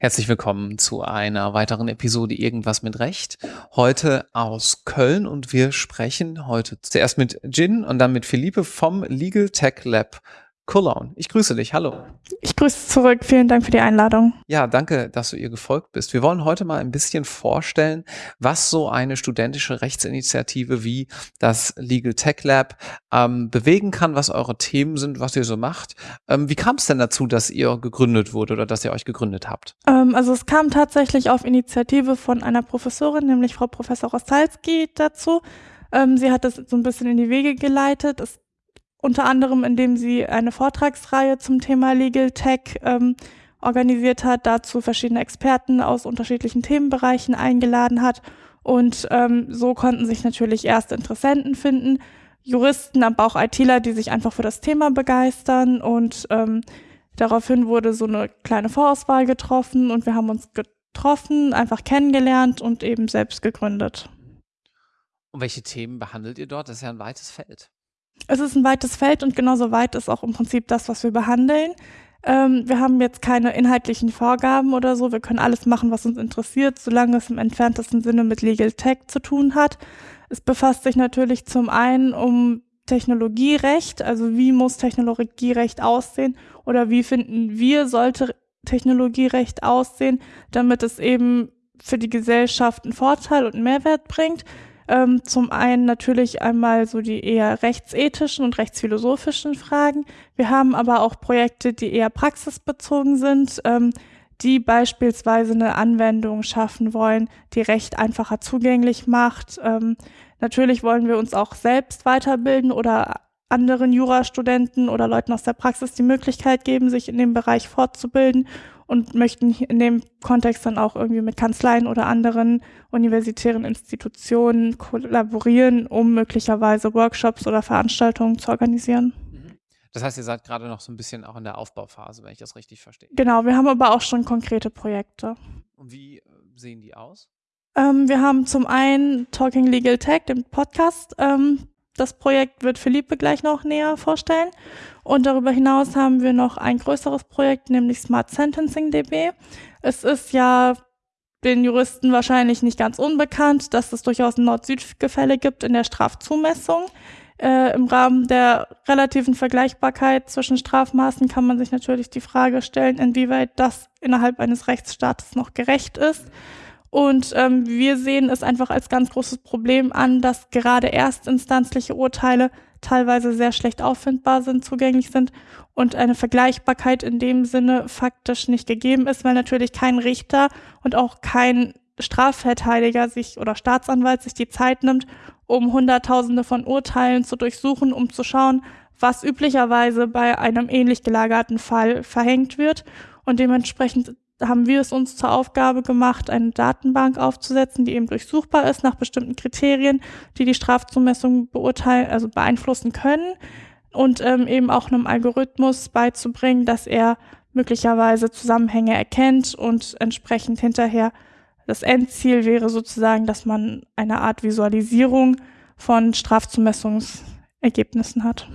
Herzlich willkommen zu einer weiteren Episode Irgendwas mit Recht. Heute aus Köln und wir sprechen heute zuerst mit Jin und dann mit Philippe vom Legal Tech Lab Cologne. Ich grüße dich. Hallo. Ich grüße zurück. Vielen Dank für die Einladung. Ja, danke, dass du ihr gefolgt bist. Wir wollen heute mal ein bisschen vorstellen, was so eine studentische Rechtsinitiative wie das Legal Tech Lab ähm, bewegen kann, was eure Themen sind, was ihr so macht. Ähm, wie kam es denn dazu, dass ihr gegründet wurde oder dass ihr euch gegründet habt? Ähm, also es kam tatsächlich auf Initiative von einer Professorin, nämlich Frau Professor Rostalski dazu. Ähm, sie hat das so ein bisschen in die Wege geleitet. Es unter anderem indem sie eine Vortragsreihe zum Thema Legal Tech ähm, organisiert hat, dazu verschiedene Experten aus unterschiedlichen Themenbereichen eingeladen hat. Und ähm, so konnten sich natürlich erste Interessenten finden, Juristen, aber auch ITler, die sich einfach für das Thema begeistern. Und ähm, daraufhin wurde so eine kleine Vorauswahl getroffen und wir haben uns getroffen, einfach kennengelernt und eben selbst gegründet. Und welche Themen behandelt ihr dort? Das ist ja ein weites Feld. Es ist ein weites Feld und genauso weit ist auch im Prinzip das, was wir behandeln. Ähm, wir haben jetzt keine inhaltlichen Vorgaben oder so. Wir können alles machen, was uns interessiert, solange es im entferntesten Sinne mit Legal Tech zu tun hat. Es befasst sich natürlich zum einen um Technologierecht, also wie muss Technologierecht aussehen oder wie finden wir, sollte Technologierecht aussehen, damit es eben für die Gesellschaft einen Vorteil und einen Mehrwert bringt. Ähm, zum einen natürlich einmal so die eher rechtsethischen und rechtsphilosophischen Fragen. Wir haben aber auch Projekte, die eher praxisbezogen sind, ähm, die beispielsweise eine Anwendung schaffen wollen, die Recht einfacher zugänglich macht. Ähm, natürlich wollen wir uns auch selbst weiterbilden oder anderen Jurastudenten oder Leuten aus der Praxis die Möglichkeit geben, sich in dem Bereich fortzubilden und möchten in dem Kontext dann auch irgendwie mit Kanzleien oder anderen universitären Institutionen kollaborieren, um möglicherweise Workshops oder Veranstaltungen zu organisieren. Mhm. Das heißt, ihr seid gerade noch so ein bisschen auch in der Aufbauphase, wenn ich das richtig verstehe. Genau, wir haben aber auch schon konkrete Projekte. Und wie äh, sehen die aus? Ähm, wir haben zum einen Talking Legal Tech, den Podcast, ähm, das Projekt wird Philippe gleich noch näher vorstellen. Und darüber hinaus haben wir noch ein größeres Projekt, nämlich Smart Sentencing DB. Es ist ja den Juristen wahrscheinlich nicht ganz unbekannt, dass es durchaus ein Nord-Süd-Gefälle gibt in der Strafzumessung. Äh, Im Rahmen der relativen Vergleichbarkeit zwischen Strafmaßen kann man sich natürlich die Frage stellen, inwieweit das innerhalb eines Rechtsstaates noch gerecht ist. Und ähm, wir sehen es einfach als ganz großes Problem an, dass gerade erstinstanzliche Urteile teilweise sehr schlecht auffindbar sind, zugänglich sind und eine Vergleichbarkeit in dem Sinne faktisch nicht gegeben ist, weil natürlich kein Richter und auch kein Strafverteidiger sich oder Staatsanwalt sich die Zeit nimmt, um Hunderttausende von Urteilen zu durchsuchen, um zu schauen, was üblicherweise bei einem ähnlich gelagerten Fall verhängt wird. Und dementsprechend haben wir es uns zur Aufgabe gemacht, eine Datenbank aufzusetzen, die eben durchsuchbar ist nach bestimmten Kriterien, die die Strafzumessung beurteilen, also beeinflussen können und ähm, eben auch einem Algorithmus beizubringen, dass er möglicherweise Zusammenhänge erkennt und entsprechend hinterher das Endziel wäre sozusagen, dass man eine Art Visualisierung von Strafzumessungsergebnissen hat.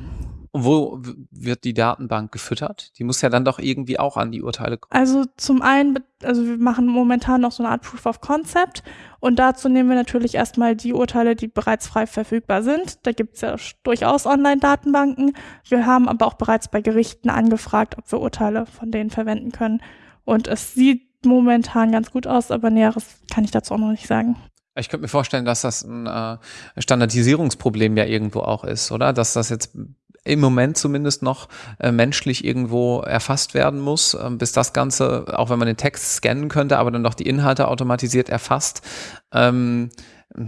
Und wo wird die Datenbank gefüttert? Die muss ja dann doch irgendwie auch an die Urteile kommen. Also zum einen, also wir machen momentan noch so eine Art Proof of Concept und dazu nehmen wir natürlich erstmal die Urteile, die bereits frei verfügbar sind. Da gibt es ja durchaus Online-Datenbanken. Wir haben aber auch bereits bei Gerichten angefragt, ob wir Urteile von denen verwenden können. Und es sieht momentan ganz gut aus, aber Näheres kann ich dazu auch noch nicht sagen. Ich könnte mir vorstellen, dass das ein äh, Standardisierungsproblem ja irgendwo auch ist, oder? Dass das jetzt im Moment zumindest noch äh, menschlich irgendwo erfasst werden muss, äh, bis das Ganze, auch wenn man den Text scannen könnte, aber dann doch die Inhalte automatisiert erfasst. Ähm,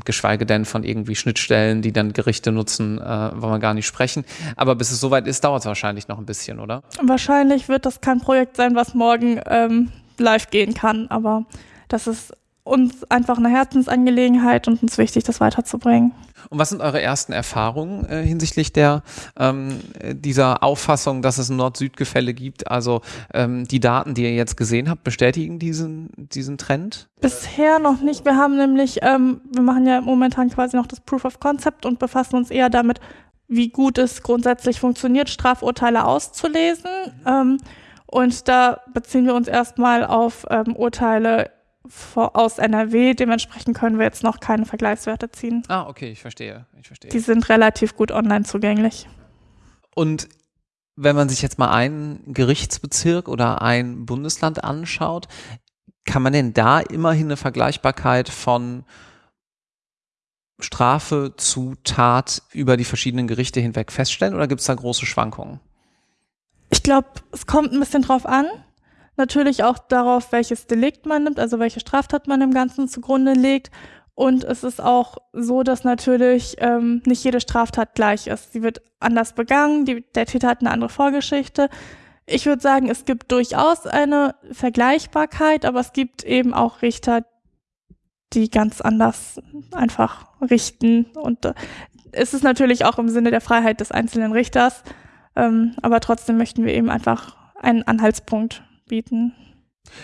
geschweige denn von irgendwie Schnittstellen, die dann Gerichte nutzen, äh, wollen wir gar nicht sprechen. Aber bis es soweit ist, dauert es wahrscheinlich noch ein bisschen, oder? Wahrscheinlich wird das kein Projekt sein, was morgen ähm, live gehen kann, aber das ist uns einfach eine Herzensangelegenheit und uns wichtig, das weiterzubringen. Und was sind eure ersten Erfahrungen äh, hinsichtlich der ähm, dieser Auffassung, dass es ein Nord-Süd-Gefälle gibt? Also ähm, die Daten, die ihr jetzt gesehen habt, bestätigen diesen, diesen Trend? Bisher noch nicht. Wir haben nämlich, ähm, wir machen ja momentan quasi noch das Proof of Concept und befassen uns eher damit, wie gut es grundsätzlich funktioniert, Strafurteile auszulesen. Ähm, und da beziehen wir uns erstmal auf ähm, Urteile aus NRW. Dementsprechend können wir jetzt noch keine Vergleichswerte ziehen. Ah, okay, ich verstehe. Ich verstehe. Die sind relativ gut online zugänglich. Und wenn man sich jetzt mal einen Gerichtsbezirk oder ein Bundesland anschaut, kann man denn da immerhin eine Vergleichbarkeit von Strafe zu Tat über die verschiedenen Gerichte hinweg feststellen oder gibt es da große Schwankungen? Ich glaube, es kommt ein bisschen drauf an. Natürlich auch darauf, welches Delikt man nimmt, also welche Straftat man im Ganzen zugrunde legt. Und es ist auch so, dass natürlich ähm, nicht jede Straftat gleich ist. Sie wird anders begangen, die, der Täter hat eine andere Vorgeschichte. Ich würde sagen, es gibt durchaus eine Vergleichbarkeit, aber es gibt eben auch Richter, die ganz anders einfach richten. Und äh, es ist natürlich auch im Sinne der Freiheit des einzelnen Richters, ähm, aber trotzdem möchten wir eben einfach einen Anhaltspunkt bieten.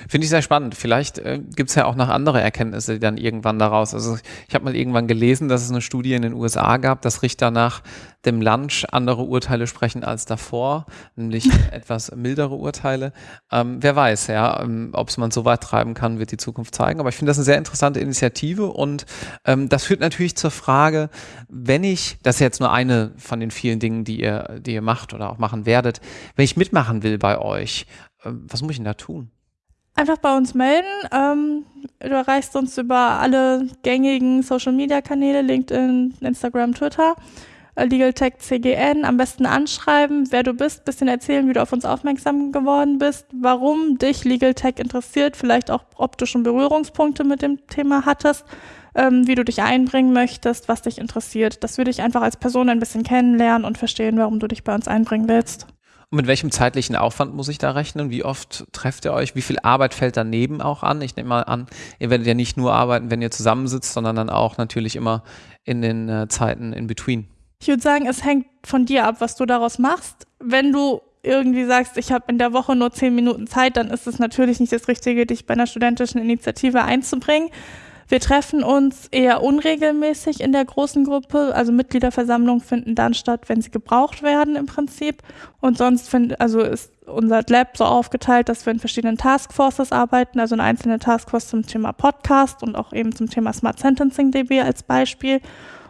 Finde ich sehr spannend. Vielleicht äh, gibt es ja auch noch andere Erkenntnisse die dann irgendwann daraus. Also ich habe mal irgendwann gelesen, dass es eine Studie in den USA gab, dass Richter nach dem Lunch andere Urteile sprechen als davor, nämlich etwas mildere Urteile. Ähm, wer weiß, ja, ähm, ob es man so weit treiben kann, wird die Zukunft zeigen. Aber ich finde das eine sehr interessante Initiative und ähm, das führt natürlich zur Frage, wenn ich, das ist jetzt nur eine von den vielen Dingen, die ihr, die ihr macht oder auch machen werdet, wenn ich mitmachen will bei euch, was muss ich denn da tun? Einfach bei uns melden. Ähm, du erreichst uns über alle gängigen Social Media Kanäle, LinkedIn, Instagram, Twitter. Äh, Legal Tech CGN, am besten anschreiben, wer du bist, bisschen erzählen, wie du auf uns aufmerksam geworden bist, warum dich Legal Tech interessiert, vielleicht auch, ob du schon Berührungspunkte mit dem Thema hattest, ähm, wie du dich einbringen möchtest, was dich interessiert. Das würde ich einfach als Person ein bisschen kennenlernen und verstehen, warum du dich bei uns einbringen willst. Und mit welchem zeitlichen Aufwand muss ich da rechnen? Wie oft trefft ihr euch? Wie viel Arbeit fällt daneben auch an? Ich nehme mal an, ihr werdet ja nicht nur arbeiten, wenn ihr zusammensitzt, sondern dann auch natürlich immer in den äh, Zeiten in between. Ich würde sagen, es hängt von dir ab, was du daraus machst. Wenn du irgendwie sagst, ich habe in der Woche nur zehn Minuten Zeit, dann ist es natürlich nicht das Richtige, dich bei einer studentischen Initiative einzubringen. Wir treffen uns eher unregelmäßig in der großen Gruppe. Also Mitgliederversammlungen finden dann statt, wenn sie gebraucht werden im Prinzip. Und sonst find, also ist unser Lab so aufgeteilt, dass wir in verschiedenen Taskforces arbeiten, also eine einzelne Taskforce zum Thema Podcast und auch eben zum Thema Smart Sentencing DB als Beispiel.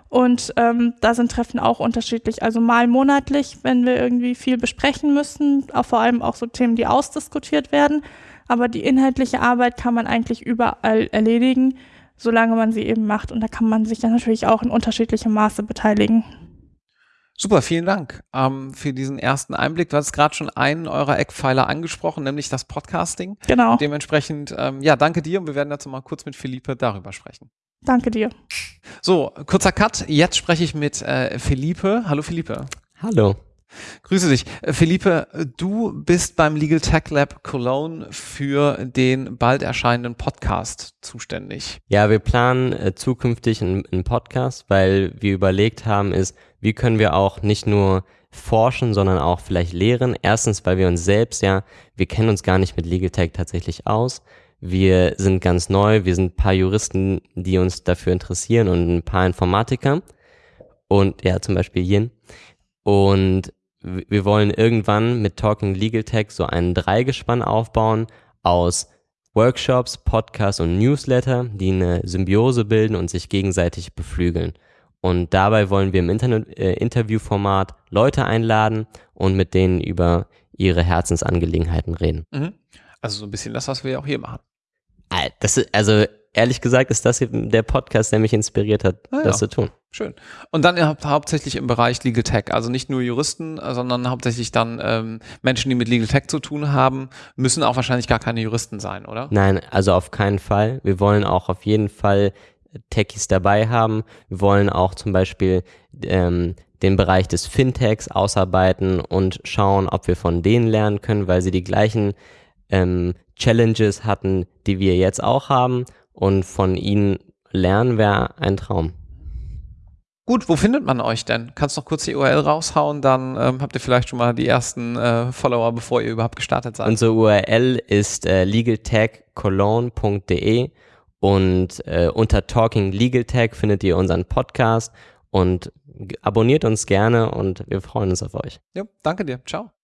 Und ähm, da sind Treffen auch unterschiedlich. Also mal monatlich, wenn wir irgendwie viel besprechen müssen, auch vor allem auch so Themen, die ausdiskutiert werden. Aber die inhaltliche Arbeit kann man eigentlich überall erledigen solange man sie eben macht. Und da kann man sich dann natürlich auch in unterschiedlichem Maße beteiligen. Super, vielen Dank ähm, für diesen ersten Einblick. Du hast gerade schon einen eurer Eckpfeiler angesprochen, nämlich das Podcasting. Genau. Dementsprechend, ähm, ja, danke dir und wir werden dazu mal kurz mit Philippe darüber sprechen. Danke dir. So, kurzer Cut. Jetzt spreche ich mit äh, Philippe. Hallo Philippe. Hallo. Grüße dich. Philippe, du bist beim Legal Tech Lab Cologne für den bald erscheinenden Podcast zuständig. Ja, wir planen äh, zukünftig einen, einen Podcast, weil wir überlegt haben, ist, wie können wir auch nicht nur forschen, sondern auch vielleicht lehren. Erstens, weil wir uns selbst ja, wir kennen uns gar nicht mit Legal Tech tatsächlich aus. Wir sind ganz neu, wir sind ein paar Juristen, die uns dafür interessieren und ein paar Informatiker. Und ja, zum Beispiel Yin. Und wir wollen irgendwann mit Talking Legal Tech so einen Dreigespann aufbauen aus Workshops, Podcasts und Newsletter, die eine Symbiose bilden und sich gegenseitig beflügeln. Und dabei wollen wir im Internet, äh, Interviewformat Leute einladen und mit denen über ihre Herzensangelegenheiten reden. Mhm. Also so ein bisschen das, was wir auch hier machen. Das ist, also ehrlich gesagt ist das der Podcast, der mich inspiriert hat, ah, das ja. zu tun. Schön. Und dann hau hauptsächlich im Bereich Legal Tech, also nicht nur Juristen, sondern hauptsächlich dann ähm, Menschen, die mit Legal Tech zu tun haben, müssen auch wahrscheinlich gar keine Juristen sein, oder? Nein, also auf keinen Fall. Wir wollen auch auf jeden Fall Techies dabei haben. Wir wollen auch zum Beispiel ähm, den Bereich des Fintechs ausarbeiten und schauen, ob wir von denen lernen können, weil sie die gleichen ähm, Challenges hatten, die wir jetzt auch haben und von ihnen lernen wäre ein Traum. Gut, wo findet man euch denn? Kannst du noch kurz die URL raushauen, dann ähm, habt ihr vielleicht schon mal die ersten äh, Follower, bevor ihr überhaupt gestartet seid. Unsere URL ist äh, legaltechcologne.de und äh, unter Talking Legal Tech findet ihr unseren Podcast und abonniert uns gerne und wir freuen uns auf euch. Ja, danke dir. Ciao.